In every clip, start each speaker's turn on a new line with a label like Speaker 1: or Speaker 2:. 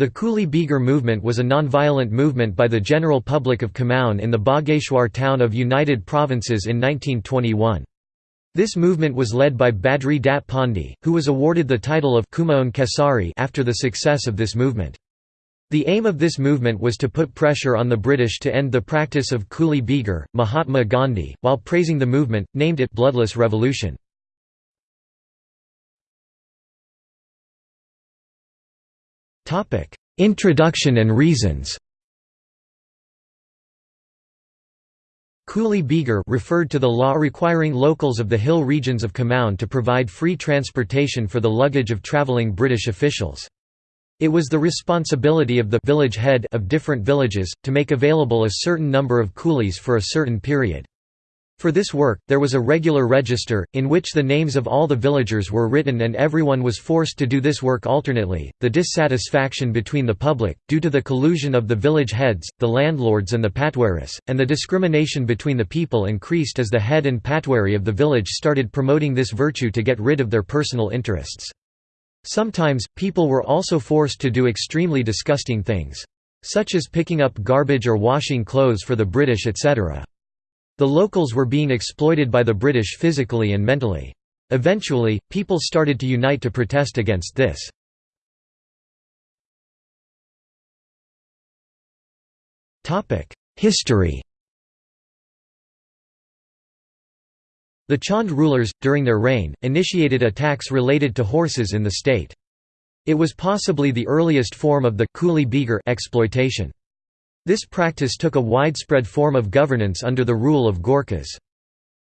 Speaker 1: The Kuli Bigar movement was a non-violent movement by the general public of Kumaon in the Bageshwar town of United Provinces in 1921. This movement was led by Badri Datt Pandey, who was awarded the title of Kumaon Kesari after the success of this movement. The aim of this movement was to put pressure on the British to end the practice of Kuli Bigar. Mahatma Gandhi, while praising the movement, named it bloodless revolution. Introduction and reasons Kuli Bigar referred to the law requiring locals of the hill regions of Kumaon to provide free transportation for the luggage of travelling British officials. It was the responsibility of the village head of different villages, to make available a certain number of coolies for a certain period. For this work, there was a regular register, in which the names of all the villagers were written and everyone was forced to do this work alternately. The dissatisfaction between the public, due to the collusion of the village heads, the landlords, and the patwaris, and the discrimination between the people increased as the head and patwari of the village started promoting this virtue to get rid of their personal interests. Sometimes, people were also forced to do extremely disgusting things. Such as picking up garbage or washing clothes for the British etc. The locals were being exploited by the British physically and mentally. Eventually, people started to unite to protest against this. History The Chand rulers, during their reign, initiated attacks related to horses in the state. It was possibly the earliest form of the Bigar exploitation. This practice took a widespread form of governance under the rule of Gorkhas.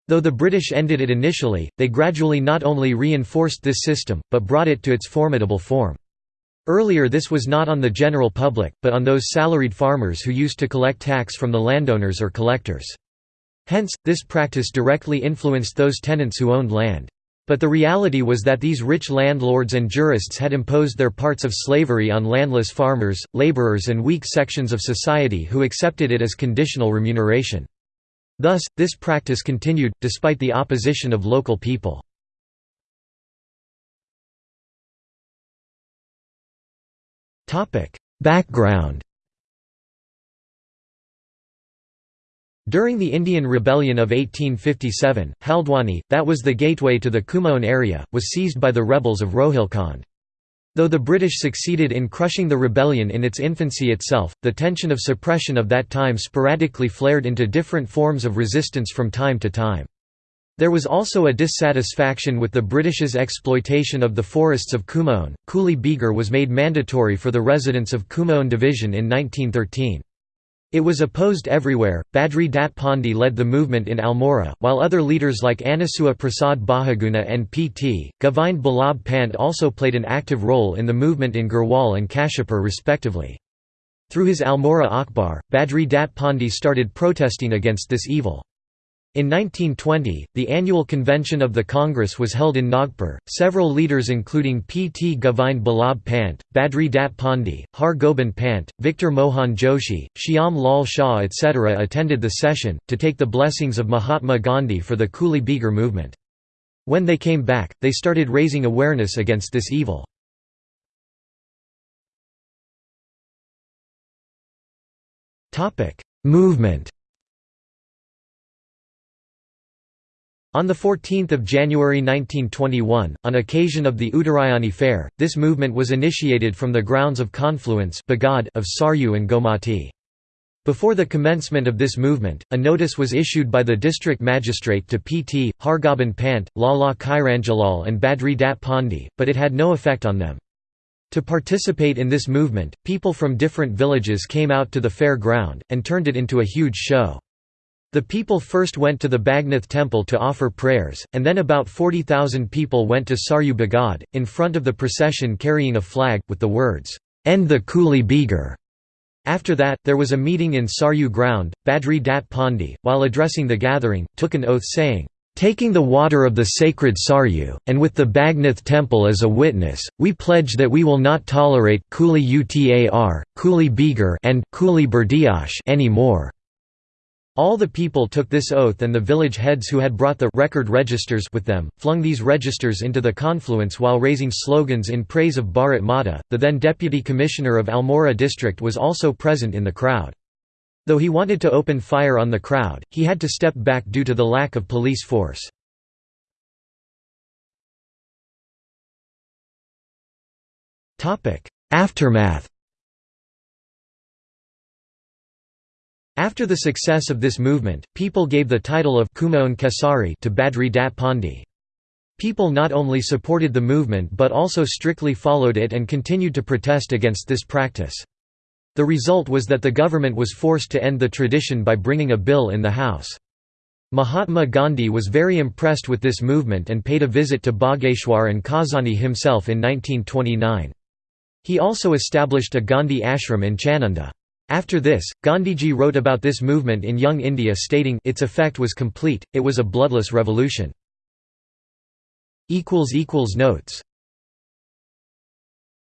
Speaker 1: Though the British ended it initially, they gradually not only reinforced this system, but brought it to its formidable form. Earlier this was not on the general public, but on those salaried farmers who used to collect tax from the landowners or collectors. Hence, this practice directly influenced those tenants who owned land. But the reality was that these rich landlords and jurists had imposed their parts of slavery on landless farmers, laborers and weak sections of society who accepted it as conditional remuneration. Thus, this practice continued, despite the opposition of local people. Background During the Indian Rebellion of 1857, Haldwani, that was the gateway to the Kumaon area, was seized by the rebels of Rohilkhand. Though the British succeeded in crushing the rebellion in its infancy itself, the tension of suppression of that time sporadically flared into different forms of resistance from time to time. There was also a dissatisfaction with the British's exploitation of the forests of Kumaon. Kuli Bigar was made mandatory for the residents of Kumaon Division in 1913. It was opposed everywhere. Badri Datt Pandey led the movement in Almora, while other leaders like Anusuya Prasad Bahuguna and P.T. Govind Ballabh Pant also played an active role in the movement in Garhwal and Kashipur respectively. Through his Almora Akhbar, Badri Datt Pandey started protesting against this evil. In 1920, the annual convention of the Congress was held in Nagpur. Several leaders, including P. T. Govind Ballabh Pant, Badri Datt Pandey, Har Gobind Pant, Victor Mohan Joshi, Shyam Lal Shah, etc., attended the session, to take the blessings of Mahatma Gandhi for the Kuli Bigar movement. When they came back, they started raising awareness against this evil. Movement On 14 January 1921, on occasion of the Uttarayani Fair, this movement was initiated from the grounds of confluence of Saryu and Gomati. Before the commencement of this movement, a notice was issued by the district magistrate to P.T., Hargobind Pant, Lala Chiranjalal and Badri Datt Pandey, but it had no effect on them. To participate in this movement, people from different villages came out to the fair ground, and turned it into a huge show. The people first went to the Bagnath temple to offer prayers, and then about 40,000 people went to Saryu Bagad, in front of the procession carrying a flag, with the words, "'End the Kuli Bigar'". After that, there was a meeting in Saryu ground. Badri Datt Pandey, while addressing the gathering, took an oath saying, Taking the water of the sacred Saryu, and with the Bagnath temple as a witness, we pledge that we will not tolerate Kuli Utar, Kuli Bigar and Kuli Berdiash any more. All the people took this oath and the village heads who had brought the record registers with them, flung these registers into the confluence while raising slogans in praise of Bharat Mata. The then Deputy Commissioner of Almora district was also present in the crowd. Though he wanted to open fire on the crowd, he had to step back due to the lack of police force. Aftermath After the success of this movement, people gave the title of Kumaon Kesari to Badri Datt Pandey. People not only supported the movement but also strictly followed it and continued to protest against this practice. The result was that the government was forced to end the tradition by bringing a bill in the House. Mahatma Gandhi was very impressed with this movement and paid a visit to Bageshwar and Kausani himself in 1929. He also established a Gandhi ashram in Chanunda. After this, Gandhiji wrote about this movement in Young India stating, its effect was complete, it was a bloodless revolution. Notes